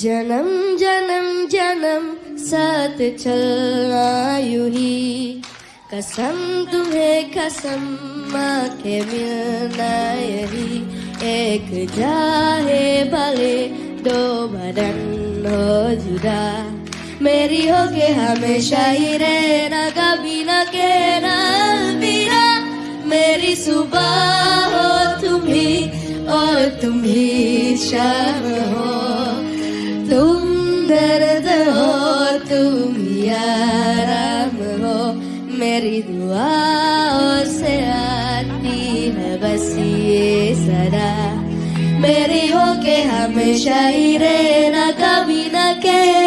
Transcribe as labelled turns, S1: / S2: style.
S1: जन्म जन्म जन्म, साथ चलना यूँ ही। कसम तुम्हें कसम माँ के मिलना यही। एक जाहे भले, दो बदन हो जुदा। मेरी हो के हमेशा ही रहना, कभी न कहना अलविदा मेरी सुबह हो तुम ही, और तुम ही शाम हो। दर्द हो तुम याराम हो। मेरी दुआओं से आती है बस ये सदा। मेरी हो के हमेशा ही रहना कभी ना कह